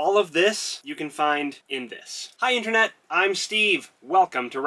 all of this you can find in this. Hi Internet, I'm Steve. Welcome to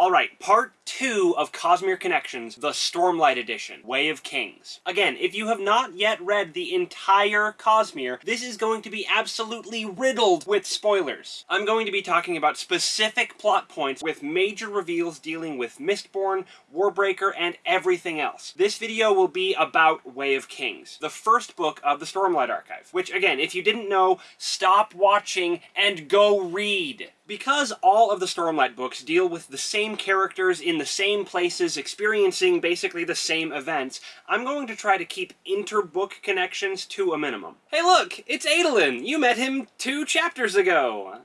Raffo. Alright, part two of Cosmere Connections, the Stormlight Edition, Way of Kings. Again, if you have not yet read the entire Cosmere, this is going to be absolutely riddled with spoilers. I'm going to be talking about specific plot points with major reveals dealing with Mistborn, Warbreaker, and everything else. This video will be about Way of Kings, the first book of the Stormlight Archive, which again, if you didn't know, stop watching and go read. Because all of the Stormlight books deal with the same characters in the same places, experiencing basically the same events, I'm going to try to keep inter-book connections to a minimum. Hey look! It's Adolin! You met him two chapters ago!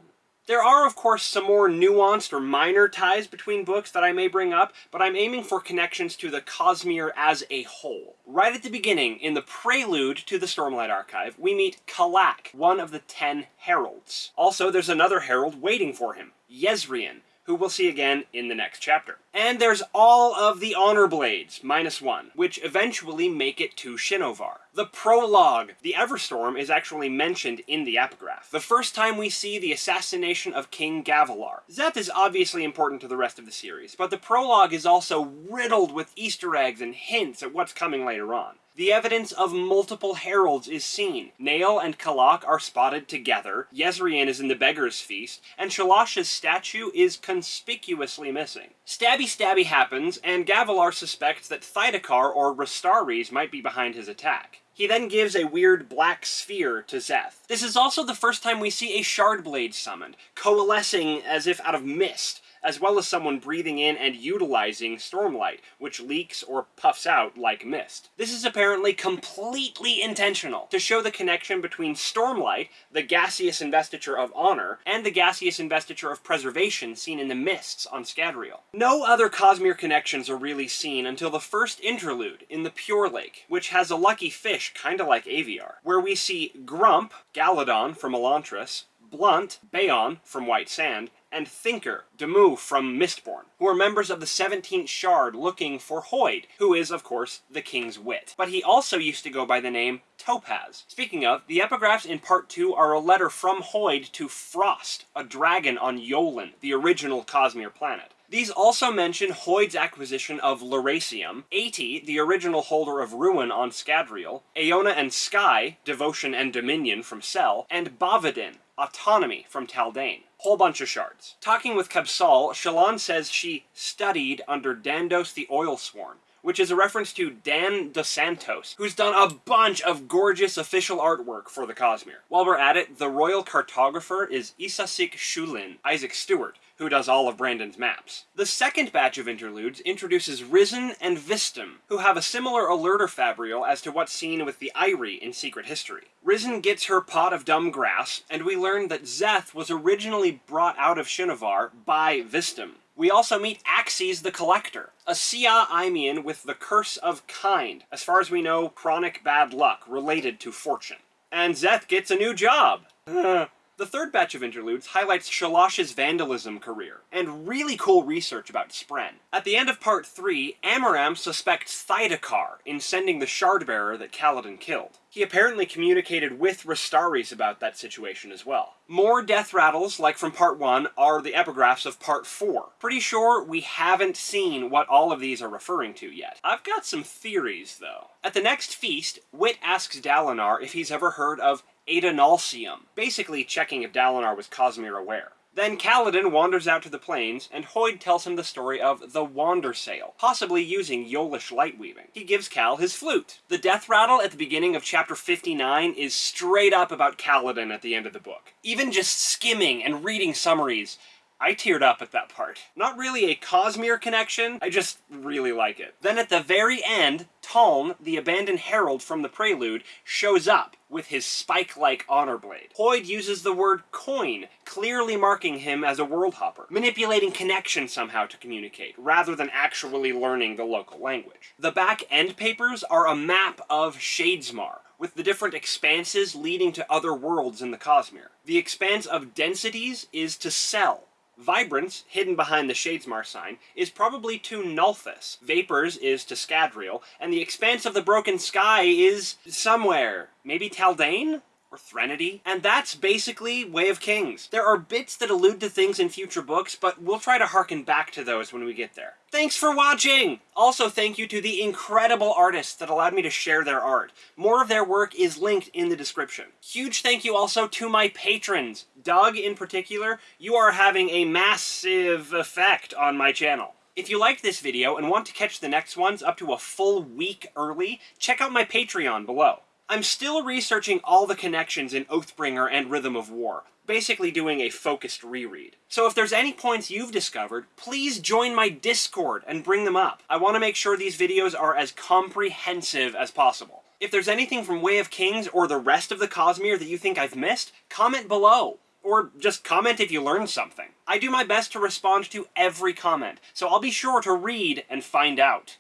There are, of course, some more nuanced or minor ties between books that I may bring up, but I'm aiming for connections to the Cosmere as a whole. Right at the beginning, in the prelude to the Stormlight Archive, we meet Kalak, one of the Ten Heralds. Also, there's another herald waiting for him, Jezrien, who we'll see again in the next chapter. And there's all of the Honor Blades, minus one, which eventually make it to Shinovar. The prologue. The Everstorm is actually mentioned in the epigraph. The first time we see the assassination of King Gavilar. Szeth is obviously important to the rest of the series, but the prologue is also riddled with Easter eggs and hints at what's coming later on. The evidence of multiple heralds is seen. Nale and Kalak are spotted together, Jezrien is in the Beggar's Feast, and Shalash's statue is conspicuously missing. Stabby stabby happens, and Gavilar suspects that Thaidakar or Rastares might be behind his attack. He then gives a weird black sphere to Szeth. This is also the first time we see a Shardblade summoned, coalescing as if out of mist, as well as someone breathing in and utilizing stormlight, which leaks or puffs out like mist. This is apparently completely intentional, to show the connection between stormlight, the gaseous investiture of honor, and the gaseous investiture of preservation seen in the mists on Scadrial. No other Cosmere connections are really seen until the first interlude in the Pure Lake, which has a lucky fish kinda like Aviar, where we see Grump, Galladon from Elantris, Blunt, Baon from White Sand, and Thinker, Demoux from Mistborn, who are members of the 17th Shard looking for Hoid, who is, of course, the King's Wit. But he also used to go by the name Topaz. Speaking of, the epigraphs in Part 2 are a letter from Hoid to Frost, a dragon on Yolen, the original Cosmere planet. These also mention Hoid's acquisition of Lerasium, Ati, the original holder of Ruin on Scadrial, Aona and Skai, Devotion and Dominion from Sel, and Bavadin, Autonomy from Taldain. Whole bunch of shards. Talking with Kabsal, Shallan says she studied under Dandos the Oil Oilsworn, which is a reference to Dan Dos Santos, who's done a bunch of gorgeous official artwork for the Cosmere. While we're at it, the royal cartographer is Isasik Shulin, Isaac Stewart, who does all of Brandon's maps. The second batch of interludes introduces Rysn and Vstim, who have a similar alerter fabrial as to what's seen with the Airi in Secret History. Rysn gets her pot of dumb grass, and we learn that Szeth was originally brought out of Shinovar by Vstim. We also meet Axies the Collector, a Siah Aimian with the Curse of Kind, as far as we know, chronic bad luck related to fortune. And Szeth gets a new job. The third batch of interludes highlights Shalash's vandalism career, and really cool research about Spren. At the end of part 3, Amaram suspects Thaidakar in sending the Shardbearer that Kaladin killed. He apparently communicated with Rastares about that situation as well. More death rattles, like from part 1, are the epigraphs of part 4. Pretty sure we haven't seen what all of these are referring to yet. I've got some theories, though. At the next feast, Wit asks Dalinar if he's ever heard of Adonalsium, basically checking if Dalinar was Cosmere aware. Then Kaladin wanders out to the plains, and Hoid tells him the story of the Wandersail, possibly using Yolish light weaving. He gives Kal his flute. The death rattle at the beginning of chapter 59 is straight up about Kaladin at the end of the book. Even just skimming and reading summaries, I teared up at that part. Not really a Cosmere connection, I just really like it. Then at the very end, Taln, the abandoned herald from the prelude, shows up with his spike-like honor blade. Hoid uses the word coin, clearly marking him as a world hopper, manipulating connection somehow to communicate, rather than actually learning the local language. The back end papers are a map of Shadesmar, with the different expanses leading to other worlds in the Cosmere. The expanse of densities is to Sel, Vibrance, hidden behind the Shadesmar sign, is probably to Nalthis. Vapors is to Scadrial, and the expanse of the broken sky is somewhere. Maybe Taldain? Or Threnody, and that's basically Way of Kings. There are bits that allude to things in future books, but we'll try to harken back to those when we get there. Thanks for watching! Also, thank you to the incredible artists that allowed me to share their art. More of their work is linked in the description. Huge thank you also to my patrons. Doug, in particular, you are having a massive effect on my channel. If you liked this video and want to catch the next ones up to a full week early, check out my Patreon below. I'm still researching all the connections in Oathbringer and Rhythm of War, basically doing a focused reread. So if there's any points you've discovered, please join my Discord and bring them up. I want to make sure these videos are as comprehensive as possible. If there's anything from Way of Kings or the rest of the Cosmere that you think I've missed, comment below. Or just comment if you learned something. I do my best to respond to every comment, so I'll be sure to read and find out.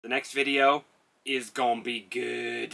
The next video is gonna be good.